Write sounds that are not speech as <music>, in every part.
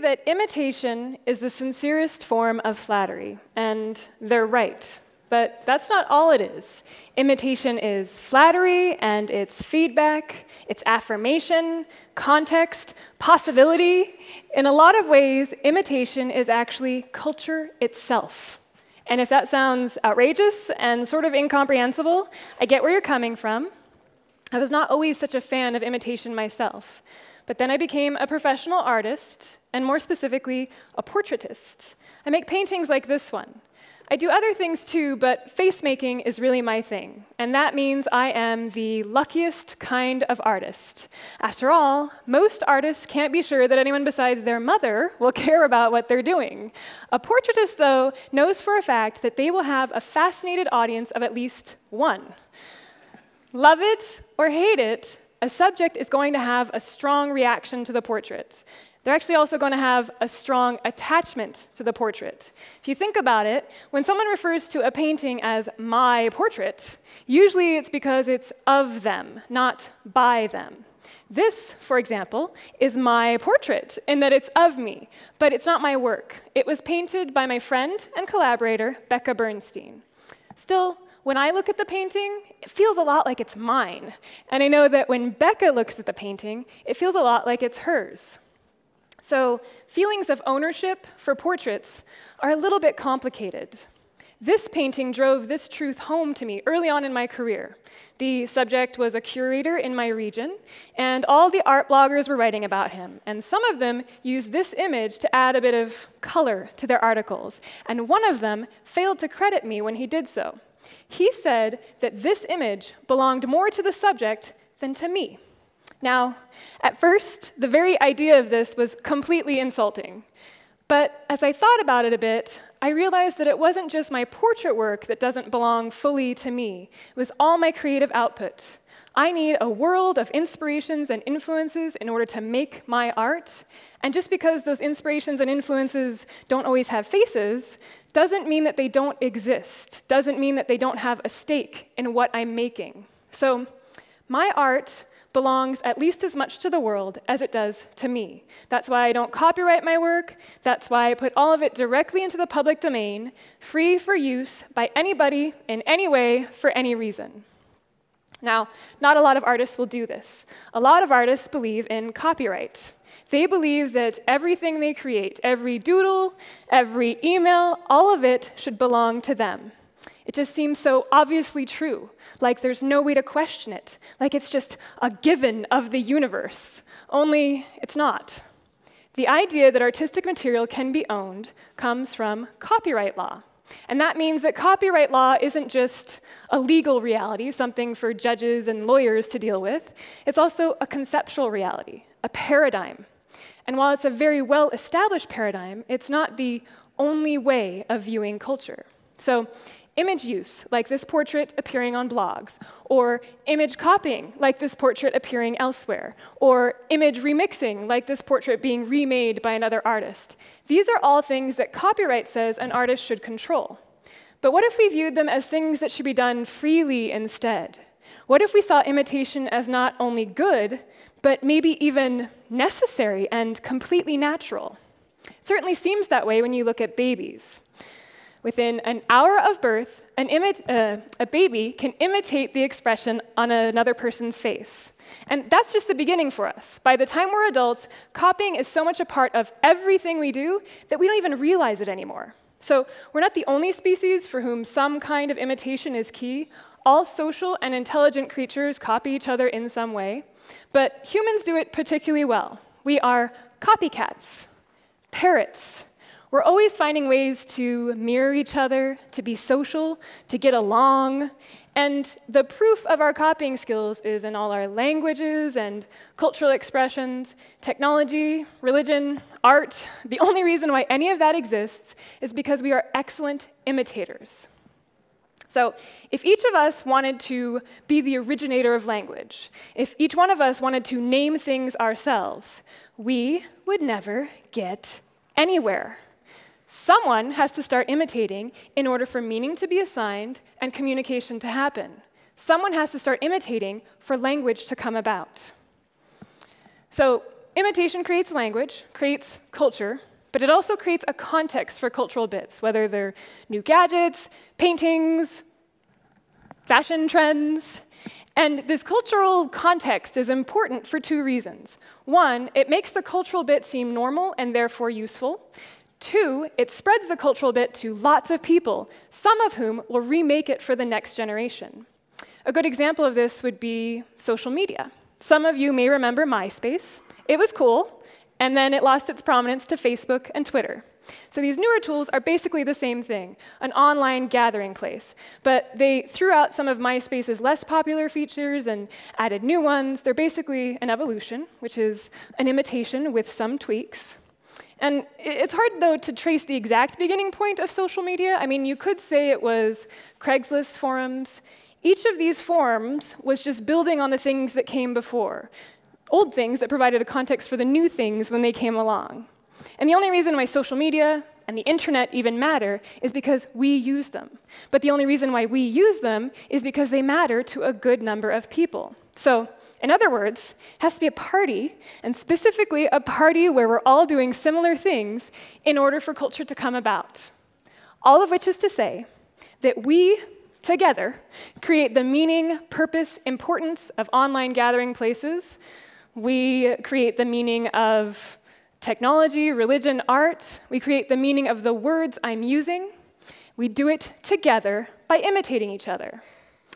that imitation is the sincerest form of flattery, and they're right. But that's not all it is. Imitation is flattery and it's feedback, it's affirmation, context, possibility. In a lot of ways, imitation is actually culture itself. And if that sounds outrageous and sort of incomprehensible, I get where you're coming from. I was not always such a fan of imitation myself. But then I became a professional artist, and more specifically, a portraitist. I make paintings like this one. I do other things too, but face making is really my thing. And that means I am the luckiest kind of artist. After all, most artists can't be sure that anyone besides their mother will <laughs> care about what they're doing. A portraitist, though, knows for a fact that they will have a fascinated audience of at least one. Love it or hate it, a subject is going to have a strong reaction to the portrait. They're actually also going to have a strong attachment to the portrait. If you think about it, when someone refers to a painting as my portrait, usually it's because it's of them, not by them. This, for example, is my portrait in that it's of me, but it's not my work. It was painted by my friend and collaborator, Becca Bernstein. Still, when I look at the painting, it feels a lot like it's mine. And I know that when Becca looks at the painting, it feels a lot like it's hers. So feelings of ownership for portraits are a little bit complicated. This painting drove this truth home to me early on in my career. The subject was a curator in my region, and all the art bloggers were writing about him. And some of them used this image to add a bit of color to their articles. And one of them failed to credit me when he did so. He said that this image belonged more to the subject than to me. Now, at first, the very idea of this was completely insulting. But as I thought about it a bit, I realized that it wasn't just my portrait work that doesn't belong fully to me, it was all my creative output. I need a world of inspirations and influences in order to make my art. And just because those inspirations and influences don't always have faces, doesn't mean that they don't exist, doesn't mean that they don't have a stake in what I'm making. So my art belongs at least as much to the world as it does to me. That's why I don't copyright my work. That's why I put all of it directly into the public domain, free for use by anybody in any way for any reason. Now, not a lot of artists will do this. A lot of artists believe in copyright. They believe that everything they create, every doodle, every email, all of it should belong to them. It just seems so obviously true, like there's no way to question it, like it's just a given of the universe. Only it's not. The idea that artistic material can be owned comes from copyright law. And that means that copyright law isn't just a legal reality, something for judges and lawyers to deal with. It's also a conceptual reality, a paradigm. And while it's a very well established paradigm, it's not the only way of viewing culture. So image use, like this portrait appearing on blogs, or image copying, like this portrait appearing elsewhere, or image remixing, like this portrait being remade by another artist. These are all things that copyright says an artist should control. But what if we viewed them as things that should be done freely instead? What if we saw imitation as not only good, but maybe even necessary and completely natural? It certainly seems that way when you look at babies. Within an hour of birth, uh, a baby can imitate the expression on another person's face. And that's just the beginning for us. By the time we're adults, copying is so much a part of everything we do that we don't even realize it anymore. So we're not the only species for whom some kind of imitation is key. All social and intelligent creatures copy each other in some way. But humans do it particularly well. We are copycats, parrots, we're always finding ways to mirror each other, to be social, to get along. And the proof of our copying skills is in all our languages and cultural expressions, technology, religion, art. The only reason why any of that exists is because we are excellent imitators. So, if each of us wanted to be the originator of language, if each one of us wanted to name things ourselves, we would never get anywhere. Someone has to start imitating in order for meaning to be assigned and communication to happen. Someone has to start imitating for language to come about. So imitation creates language, creates culture, but it also creates a context for cultural bits, whether they're new gadgets, paintings, fashion trends. And this cultural context is important for two reasons. One, it makes the cultural bit seem normal and therefore useful. Two, it spreads the cultural bit to lots of people, some of whom will remake it for the next generation. A good example of this would be social media. Some of you may remember MySpace. It was cool, and then it lost its prominence to Facebook and Twitter. So these newer tools are basically the same thing, an online gathering place. But they threw out some of MySpace's less popular features and added new ones. They're basically an evolution, which is an imitation with some tweaks. And it's hard, though, to trace the exact beginning point of social media. I mean, you could say it was Craigslist forums. Each of these forums was just building on the things that came before, old things that provided a context for the new things when they came along. And the only reason why social media and the internet even matter is because we use them. But the only reason why we use them is because they matter to a good number of people. So in other words, it has to be a party, and specifically a party where we're all doing similar things in order for culture to come about. All of which is to say that we, together, create the meaning, purpose, importance of online gathering places. We create the meaning of technology, religion, art. We create the meaning of the words I'm using. We do it together by imitating each other.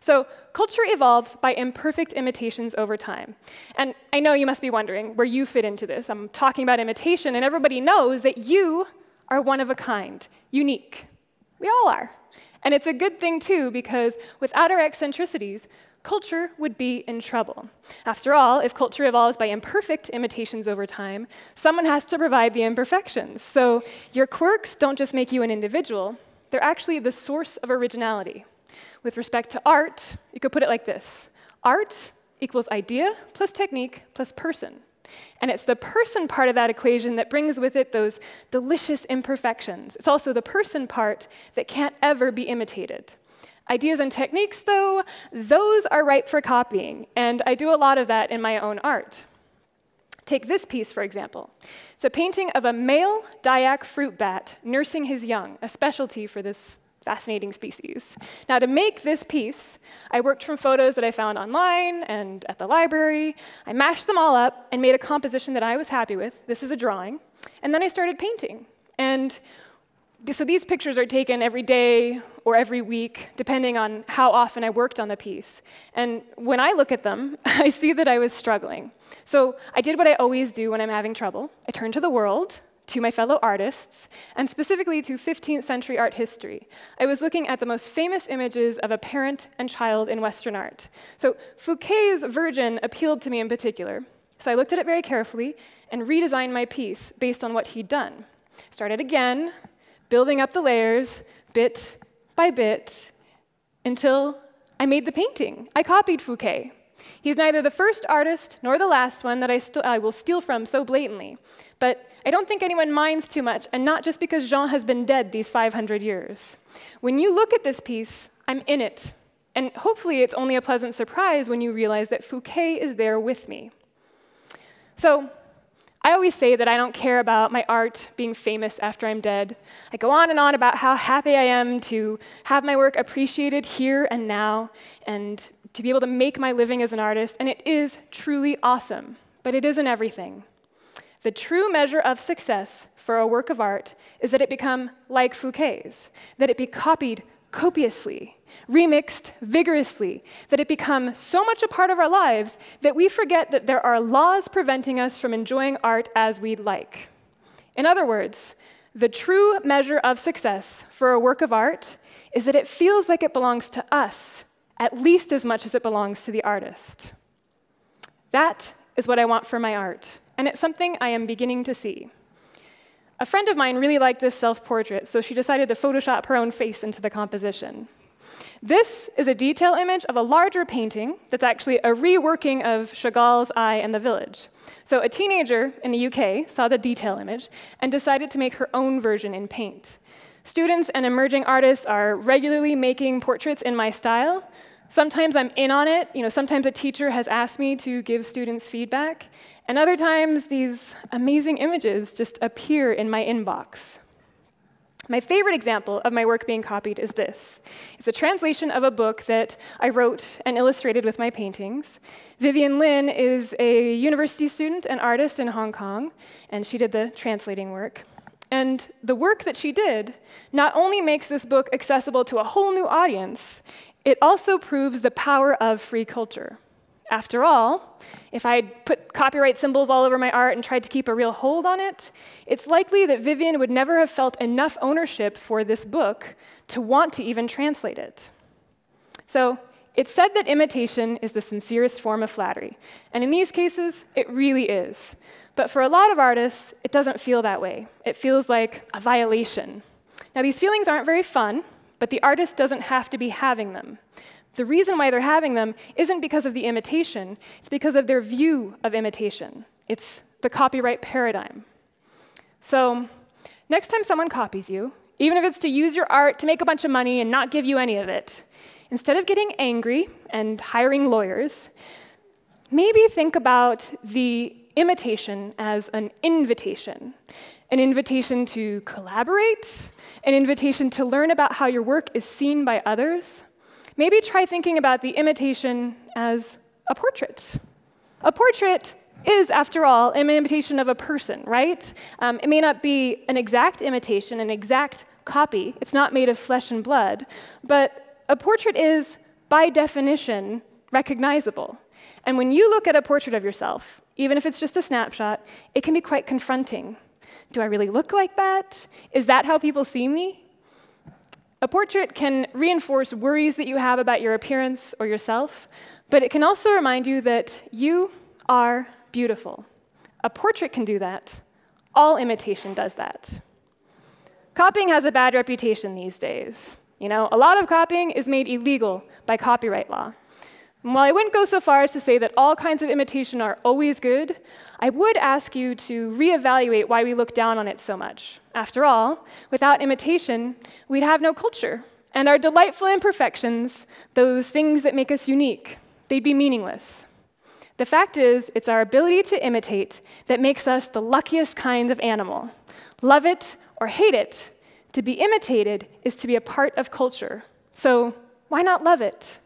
So culture evolves by imperfect imitations over time. And I know you must be wondering where you fit into this. I'm talking about imitation, and everybody knows that you are one of a kind, unique. We all are. And it's a good thing, too, because without our eccentricities, culture would be in trouble. After all, if culture evolves by imperfect imitations over time, someone has to provide the imperfections. So your quirks don't just make you an individual, they're actually the source of originality. With respect to art, you could put it like this art equals idea plus technique plus person. And it's the person part of that equation that brings with it those delicious imperfections. It's also the person part that can't ever be imitated. Ideas and techniques, though, those are ripe for copying, and I do a lot of that in my own art. Take this piece, for example. It's a painting of a male Dayak fruit bat nursing his young, a specialty for this fascinating species. Now, to make this piece, I worked from photos that I found online and at the library. I mashed them all up and made a composition that I was happy with. This is a drawing. And then I started painting. And so these pictures are taken every day or every week, depending on how often I worked on the piece. And when I look at them, <laughs> I see that I was struggling. So I did what I always do when I'm having trouble. I turned to the world, to my fellow artists, and specifically to 15th century art history. I was looking at the most famous images of a parent and child in Western art. So Fouquet's Virgin appealed to me in particular. So I looked at it very carefully and redesigned my piece based on what he'd done. Started again, building up the layers bit by bit until I made the painting. I copied Fouquet. He's neither the first artist nor the last one that I, I, will steal from so blatantly. But I don't think anyone minds too much, and not just because Jean has been dead these 500 years. When you look at this piece, I'm in it. And hopefully it's only a pleasant surprise when you realize that Fouquet is there with me. So I always say that I don't care about my art being famous after I'm dead. I go on and on about how happy I am to have my work appreciated here and now and to be able to make my living as an artist, and it is truly awesome, but it isn't everything. The true measure of success for a work of art is that it become like Fouquet's, that it be copied copiously, remixed vigorously, that it become so much a part of our lives that we forget that there are laws preventing us from enjoying art as we'd like. In other words, the true measure of success for a work of art is that it feels like it belongs to us at least as much as it belongs to the artist. That is what I want for my art and it's something I am beginning to see. A friend of mine really liked this self portrait, so she decided to Photoshop her own face into the composition. This is a detail image of a larger painting that's actually a reworking of Chagall's I and the Village. So, a teenager in the UK saw the detail image and decided to make her own version in paint. Students and emerging artists are regularly making portraits in my style, Sometimes I'm in on it. You know, sometimes a teacher has asked me to give students feedback, and other times these amazing images just appear in my inbox. My favorite example of my work being copied is this. It's a translation of a book that I wrote and illustrated with my paintings. Vivian Lin is a university student and artist in Hong Kong, and she did the translating work. And the work that she did not only makes this book accessible to a whole new audience, it also proves the power of free culture. After all, if I'd put copyright symbols all over my art and tried to keep a real hold on it, it's likely that Vivian would never have felt enough ownership for this book to want to even translate it. So it's said that imitation is the sincerest form of flattery. And in these cases, it really is. But for a lot of artists, it doesn't feel that way. It feels like a violation. Now, these feelings aren't very fun, but the artist doesn't have to be having them. The reason why they're having them isn't because of the imitation, it's because of their view of imitation. It's the copyright paradigm. So, next time someone copies you, even if it's to use your art to make a bunch of money and not give you any of it, instead of getting angry and hiring lawyers, maybe think about the imitation as an invitation. An invitation to collaborate, an invitation to learn about how your work is seen by others, maybe try thinking about the imitation as a portrait. A portrait is, after all, an imitation of a person, right? Um, it may not be an exact imitation, an exact copy. It's not made of flesh and blood. But a portrait is, by definition, recognizable. And when you look at a portrait of yourself, even if it's just a snapshot, it can be quite confronting. Do I really look like that? Is that how people see me? A portrait can reinforce worries that you have about your appearance or yourself, but it can also remind you that you are beautiful. A portrait can do that. All imitation does that. Copying has a bad reputation these days. You know, a lot of copying is made illegal by copyright law. And while I wouldn't go so far as to say that all kinds of imitation are always good, I would ask you to reevaluate why we look down on it so much. After all, without imitation, we'd have no culture. And our delightful imperfections, those things that make us unique, they'd be meaningless. The fact is, it's our ability to imitate that makes us the luckiest kind of animal. Love it or hate it, to be imitated is to be a part of culture. So why not love it?